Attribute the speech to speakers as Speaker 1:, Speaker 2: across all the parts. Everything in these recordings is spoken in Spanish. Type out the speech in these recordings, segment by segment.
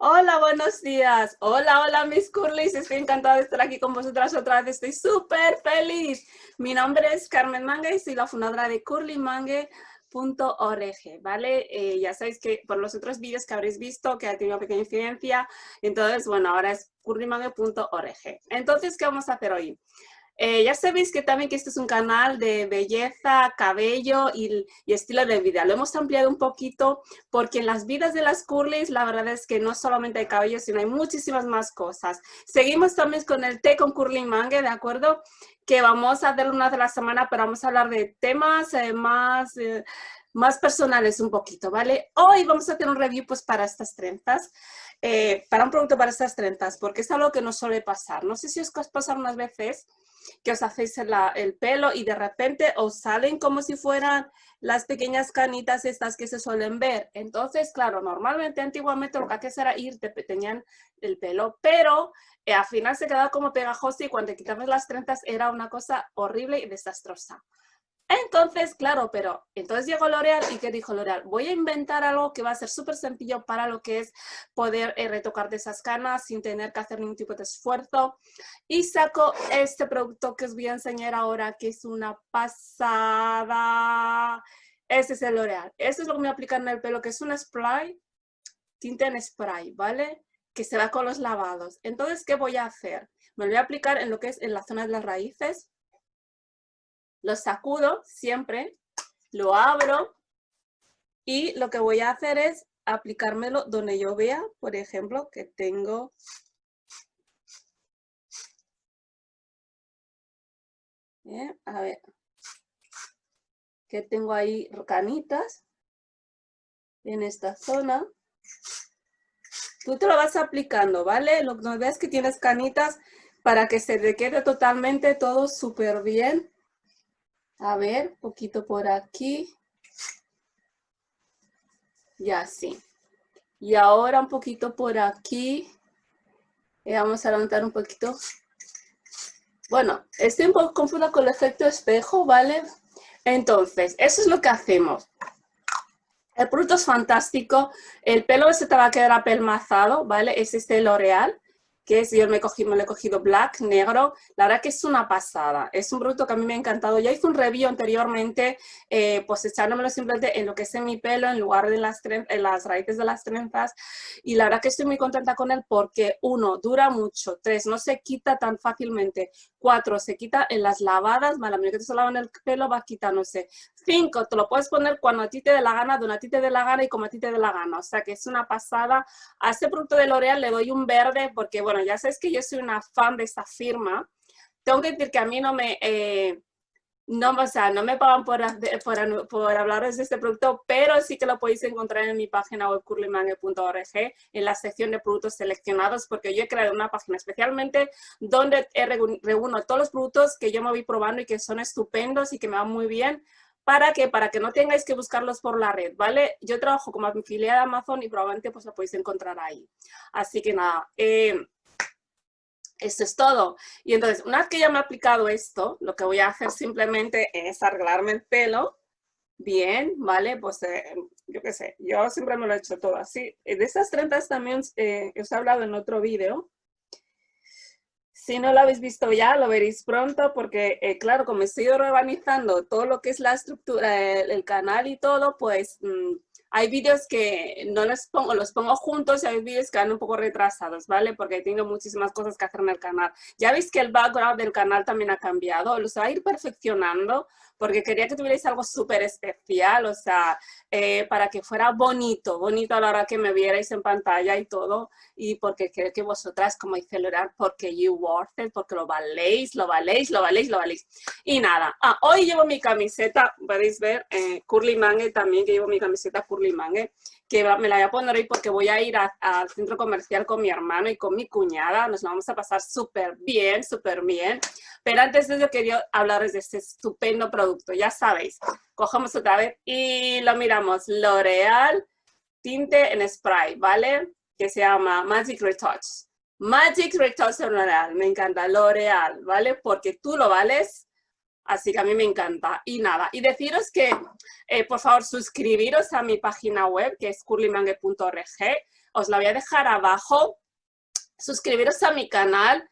Speaker 1: Hola, buenos días. Hola, hola mis curlis. Estoy encantada de estar aquí con vosotras otra vez. Estoy súper feliz. Mi nombre es Carmen Mangue y soy la fundadora de curlymangue.org, ¿vale? Eh, ya sabéis que por los otros vídeos que habréis visto que ha tenido pequeña incidencia, entonces, bueno, ahora es curlymangue.org. Entonces, ¿qué vamos a hacer hoy? Eh, ya sabéis que también que este es un canal de belleza, cabello y, estilo de vida. Lo hemos ampliado un poquito porque en las vidas de las curlies la verdad es que no solamente hay cabello, sino hay muchísimas más cosas. Seguimos también con el té con curly mangue, ¿de acuerdo? Que vamos a hacer una de la semana, pero vamos a hablar de temas eh, más... Eh, más personales un poquito, ¿vale? Hoy vamos a hacer un review pues para estas trenzas, para un producto para estas trenzas, porque es algo que nos suele pasar. No sé si os pasa unas veces que os hacéis el pelo y de repente os salen como si fueran las pequeñas canitas estas que se suelen ver. Entonces, claro, normalmente antiguamente lo que hacías era ir, te tenían el pelo, pero eh, al final se quedaba como pegajoso y cuando quitabas las trenzas era una cosa horrible y desastrosa. Entonces, claro, pero entonces llegó L'Oreal y ¿qué dijo L'Oreal? Voy a inventar algo que va a ser súper sencillo para lo que es poder eh, retocar de esas canas sin tener que hacer ningún tipo de esfuerzo. Y saco este producto que os voy a enseñar ahora, que es una pasada. Este es el L'Oreal. Este es lo que me voy a aplicar en el pelo, que es un spray, tinta en spray, ¿vale? Que se va con los lavados. Entonces, ¿qué voy a hacer? Me lo voy a aplicar en lo que es en la zona de las raíces lo sacudo siempre, lo abro y lo que voy a hacer es aplicármelo donde yo vea, por ejemplo, que tengo a ver, que tengo ahí canitas en esta zona. Tú te lo vas aplicando, ¿vale? Lo que veas que tienes canitas para que se te quede totalmente todo súper bien a ver, poquito por aquí. Ya sí. Y ahora un poquito por aquí. Y vamos a levantar un poquito. Bueno, estoy un poco confusa con el efecto espejo, ¿vale? Entonces, eso es lo que hacemos. El producto es fantástico. El pelo se te va a quedar apelmazado, ¿vale? Es este L'Oreal que es, yo me, cogí, me lo he cogido black, negro, la verdad que es una pasada, es un producto que a mí me ha encantado, ya hice un review anteriormente, eh, pues echándomelo simplemente en lo que es en mi pelo, en lugar de las, en las raíces de las trenzas, y la verdad que estoy muy contenta con él porque, uno, dura mucho, tres, no se quita tan fácilmente, cuatro, se quita en las lavadas, mala mía que te se en el pelo va quitándose, cinco, te lo puedes poner cuando a ti te dé la gana, donde a ti te dé la gana y como a ti te dé la gana, o sea que es una pasada, a este producto de L'Oreal le doy un verde porque, bueno, ya sabes que yo soy una fan de esta firma. Tengo que decir que a mí no me, eh, no, o sea, no me pagan por, por, hablaros de este producto, pero sí que lo podéis encontrar en mi página web curlymangue.org en la sección de productos seleccionados, porque yo he creado una página especialmente donde reúno todos los productos que yo me voy probando y que son estupendos y que me van muy bien, ¿Para que Para que no tengáis que buscarlos por la red, ¿vale? Yo trabajo como afiliada de Amazon y probablemente pues lo podéis encontrar ahí. Así que nada, eh, esto es todo. Y entonces, una vez que ya me he aplicado esto, lo que voy a hacer simplemente es arreglarme el pelo. Bien, ¿vale? Pues eh, yo qué sé, yo siempre me lo he hecho todo así. De esas trenzas también eh, os he hablado en otro vídeo. Si no lo habéis visto ya, lo veréis pronto porque, eh, claro, como estoy organizando todo lo que es la estructura, el, canal y todo, pues... Mm, hay vídeos que no los pongo, los pongo juntos y hay vídeos que van un poco retrasados, ¿vale? Porque tengo muchísimas cosas que hacer en el canal. Ya veis que el background del canal también ha cambiado, los va a ir perfeccionando porque quería que tuvierais algo súper especial, o sea, eh, para que fuera bonito, bonito a la hora que me vierais en pantalla y todo, y porque creo que vosotras, como dice Lorar, porque you worth it, porque lo valéis, lo valéis, lo valéis, lo valéis. Y nada, ah, hoy llevo mi camiseta, podéis ver, eh, Curly Mangue también, que llevo mi camiseta Curly Mangue, que me la voy a poner hoy porque voy a ir al centro comercial con mi hermano y con mi cuñada. Nos vamos a pasar súper bien, súper bien. Pero antes de eso quería hablaros de este estupendo producto. Ya sabéis, cogemos otra vez y lo miramos. L'Oreal tinte en spray, ¿vale? Que se llama Magic Retouch. Magic Retouch L'Oreal, me encanta. L'Oreal, ¿vale? Porque tú lo vales Así que a mí me encanta. Y nada, y deciros que, eh, por favor, suscribiros a mi página web, que es curlymangue.org. os la voy a dejar abajo. Suscribiros a mi canal.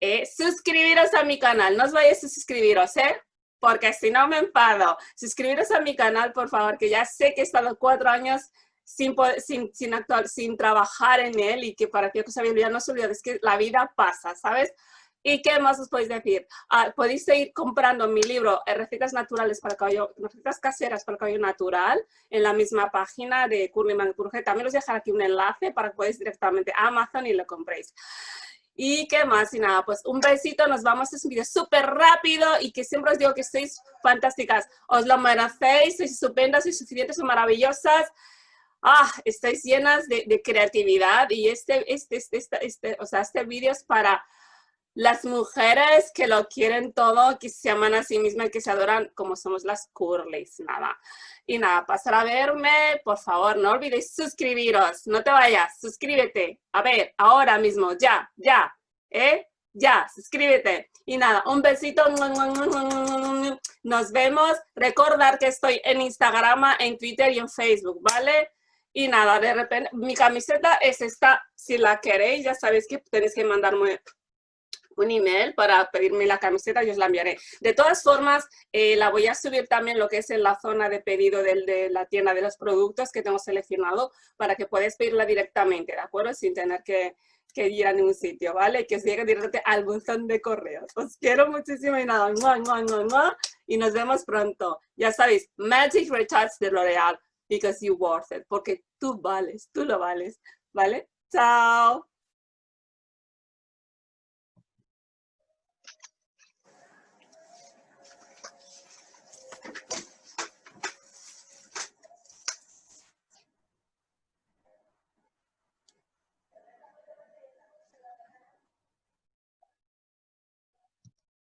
Speaker 1: Eh, suscribiros a mi canal. No os vayáis a suscribiros, ¿eh? Porque si no me enfado. Suscribiros a mi canal, por favor, que ya sé que he estado cuatro años sin, sin, sin, actuar, sin trabajar en él y que para que os había no se olvide, es que la vida pasa, ¿sabes? ¿Y qué más os podéis decir? Ah, podéis seguir comprando mi libro eh, Recetas Naturales para cabello, recetas caseras para cabello natural en la misma página de Curly Manicure. También os dejaré aquí un enlace para que podáis directamente a Amazon y lo compréis. ¿Y qué más? Y nada, pues un besito, nos vamos, es un video súper rápido y que siempre os digo que sois fantásticas. Os lo merecéis, sois estupendas, sois suficientes, sois maravillosas ah, estáis llenas de, de, creatividad y este, este, este, este, este o sea, este vídeo es para las mujeres que lo quieren todo, que se aman a sí mismas, que se adoran como somos las curlies, nada. Y nada, pasar a verme, por favor, no olvidéis suscribiros, no te vayas, suscríbete. A ver, ahora mismo, ya, ya, ¿eh? Ya, suscríbete. Y nada, un besito. Nos vemos. Recordar que estoy en Instagram, en Twitter y en Facebook, ¿vale? Y nada, de repente, mi camiseta es esta. Si la queréis, ya sabéis que tenéis que mandarme un email para pedirme la camiseta y os la enviaré. De todas formas, eh, la voy a subir también lo que es en la zona de pedido de la tienda de los productos que tengo seleccionado para que podáis pedirla directamente, ¿de acuerdo? Sin tener que, que ir a ningún sitio, ¿vale? Que os llegue directamente al buzón de correos. Os quiero muchísimo y nada, y nos vemos pronto. Ya sabéis, Magic Retouch de L'Oreal because you worth it, porque tú vales, tú lo vales, ¿vale? Chao.